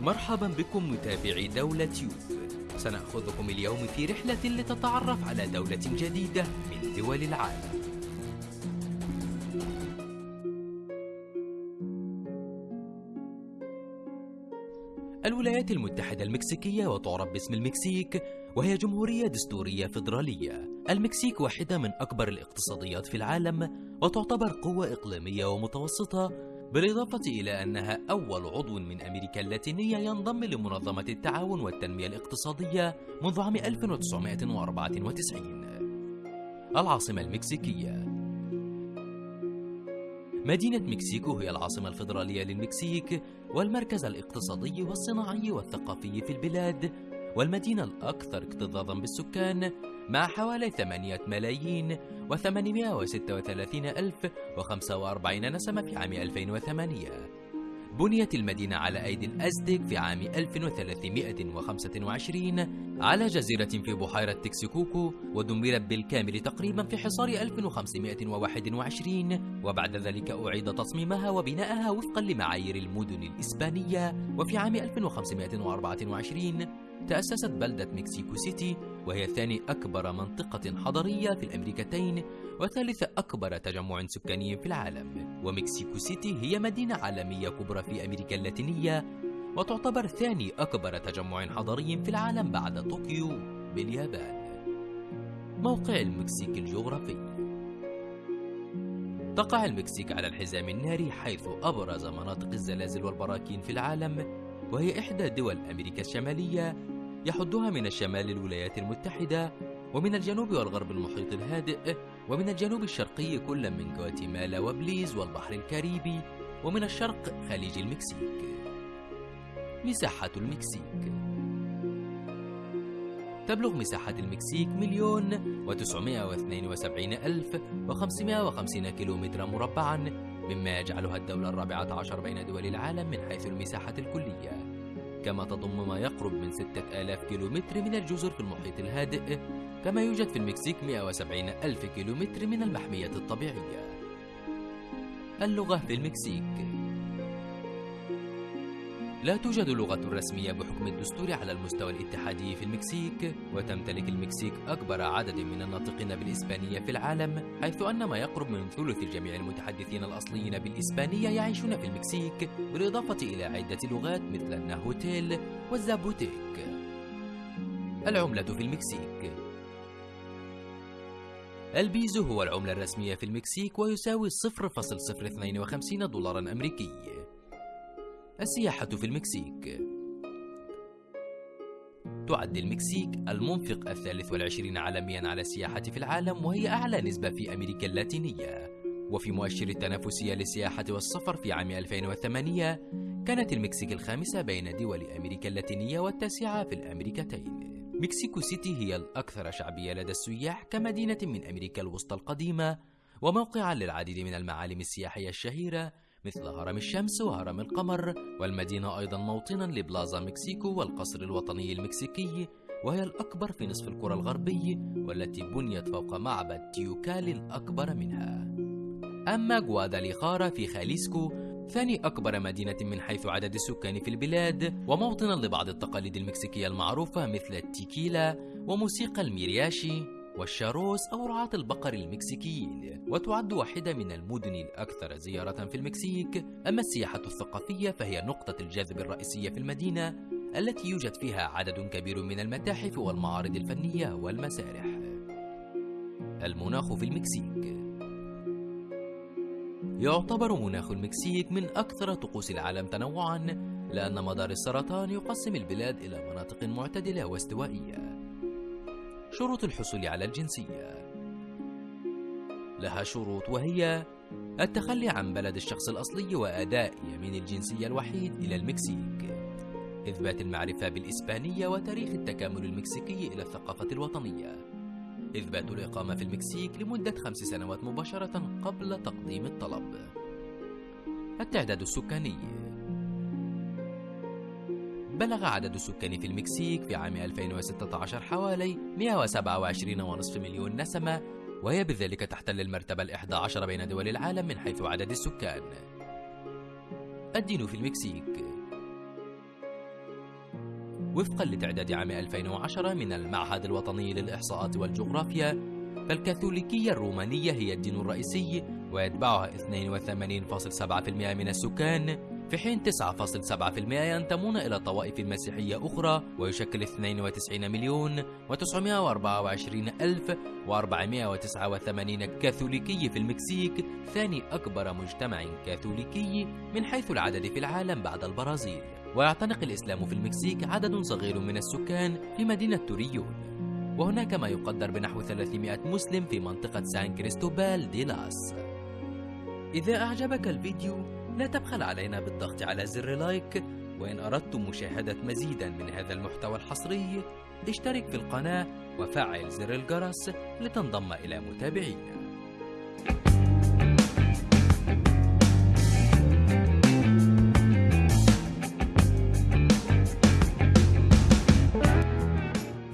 مرحبا بكم متابعي دولة يوب. سنأخذكم اليوم في رحلة لتتعرف على دولة جديدة من دول العالم. الولايات المتحدة المكسيكية وتعرف باسم المكسيك وهي جمهورية دستورية فيدرالية. المكسيك واحدة من أكبر الاقتصاديات في العالم وتعتبر قوة إقليمية ومتوسطة بالإضافة إلى أنها أول عضو من أمريكا اللاتينية ينضم لمنظمة التعاون والتنمية الاقتصادية منذ عام 1994 العاصمة المكسيكية. مدينة مكسيكو هي العاصمة الفيدرالية للمكسيك والمركز الاقتصادي والصناعي والثقافي في البلاد. والمدينة الأكثر اكتظاظا بالسكان مع حوالي 8 ملايين و836 ألف و45 نسمة في عام 2008 بنيت المدينة على أيدي الأزتك في عام 1325 على جزيرة في بحيرة تكسيكوكو ودمرت بالكامل تقريبا في حصار 1521 وبعد ذلك أعيد تصميمها وبناءها وفقا لمعايير المدن الإسبانية وفي عام 1524 تأسست بلدة مكسيكو سيتي وهي ثاني أكبر منطقة حضرية في الأمريكتين وثالث أكبر تجمع سكاني في العالم. ومكسيكو سيتي هي مدينة عالمية كبرى في أمريكا اللاتينية وتعتبر ثاني أكبر تجمع حضري في العالم بعد طوكيو باليابان. موقع المكسيك الجغرافي. تقع المكسيك على الحزام الناري حيث أبرز مناطق الزلازل والبراكين في العالم وهي إحدى دول أمريكا الشمالية يحدها من الشمال الولايات المتحدة ومن الجنوب والغرب المحيط الهادئ ومن الجنوب الشرقي كل من غواتيمالا وبليز والبحر الكاريبي ومن الشرق خليج المكسيك. مساحة المكسيك. تبلغ مساحة المكسيك مليون وتسعمائة واثنين وسبعين ألف وخمسمائة وخمسين كيلومترا مربعا مما يجعلها الدولة الرابعة عشر بين دول العالم من حيث المساحة الكلية. كما تضم ما يقرب من ستة آلاف كيلومتر من الجزر في المحيط الهادئ كما يوجد في المكسيك 170 ألف كيلومتر من المحمية الطبيعية. اللغة في المكسيك. لا توجد لغة رسمية بحكم الدستور على المستوى الاتحادي في المكسيك وتمتلك المكسيك أكبر عدد من الناطقين بالإسبانية في العالم حيث أن ما يقرب من ثلث جميع المتحدثين الأصليين بالإسبانية يعيشون في المكسيك بالإضافة إلى عدة لغات مثل الناهوتيل والزابوتيك. العملة في المكسيك. البيزو هو العملة الرسمية في المكسيك ويساوي 0.052 دولارا أمريكي. السياحة في المكسيك. تعد المكسيك المنفق الثالث والعشرين عالميا على السياحة في العالم وهي أعلى نسبة في أمريكا اللاتينية. وفي مؤشر التنافسية للسياحة والسفر في عام 2008 كانت المكسيك الخامسة بين دول أمريكا اللاتينية والتاسعة في الأمريكتين. مكسيكو سيتي هي الأكثر شعبية لدى السياح كمدينة من أمريكا الوسطى القديمة وموقعا للعديد من المعالم السياحية الشهيرة مثل هرم الشمس وهرم القمر والمدينة أيضا موطنا لبلازا مكسيكو والقصر الوطني المكسيكي وهي الأكبر في نصف الكرة الغربي والتي بنيت فوق معبد تيوكال الأكبر منها. أما غواداليخارا في خاليسكو ثاني أكبر مدينة من حيث عدد السكان في البلاد وموطنا لبعض التقاليد المكسيكية المعروفة مثل التيكيلا وموسيقى الميرياشي. والشاروس أو رعاة البقر المكسيكيين وتعد واحدة من المدن الأكثر زيارة في المكسيك. أما السياحة الثقافية فهي نقطة الجذب الرئيسية في المدينة التي يوجد فيها عدد كبير من المتاحف والمعارض الفنية والمسارح. المناخ في المكسيك. يعتبر مناخ المكسيك من أكثر طقوس العالم تنوعا لأن مدار السرطان يقسم البلاد إلى مناطق معتدلة واستوائية. شروط الحصول على الجنسية. لها شروط وهي التخلي عن بلد الشخص الأصلي وأداء يمين الجنسية الوحيد إلى المكسيك. إثبات المعرفة بالإسبانية وتاريخ التكامل المكسيكي إلى الثقافة الوطنية. إثبات الإقامة في المكسيك لمدة خمس سنوات مباشرة قبل تقديم الطلب. التعداد السكاني. بلغ عدد السكان في المكسيك في عام 2016 حوالي 127.5 مليون نسمة وهي بذلك تحتل المرتبة الإحدى عشر بين دول العالم من حيث عدد السكان. الدين في المكسيك. وفقا لتعداد عام 2010 من المعهد الوطني للإحصاءات والجغرافيا فالكاثوليكية الرومانية هي الدين الرئيسي ويتبعها 82.7% من السكان. في حين 9.7% ينتمون إلى طوائف مسيحية أخرى ويشكل 92 مليون و924 ألف و489 كاثوليكي في المكسيك ثاني أكبر مجتمع كاثوليكي من حيث العدد في العالم بعد البرازيل. ويعتنق الإسلام في المكسيك عدد صغير من السكان في مدينة توريون. وهناك ما يقدر بنحو 300 مسلم في منطقة سان كريستوبال دي لاس. إذا أعجبك الفيديو لا تبخل علينا بالضغط على زر like وإن أردتم مشاهدة مزيدا من هذا المحتوى الحصري اشترك في القناة وفعل زر الجرس لتنضم إلى متابعينا.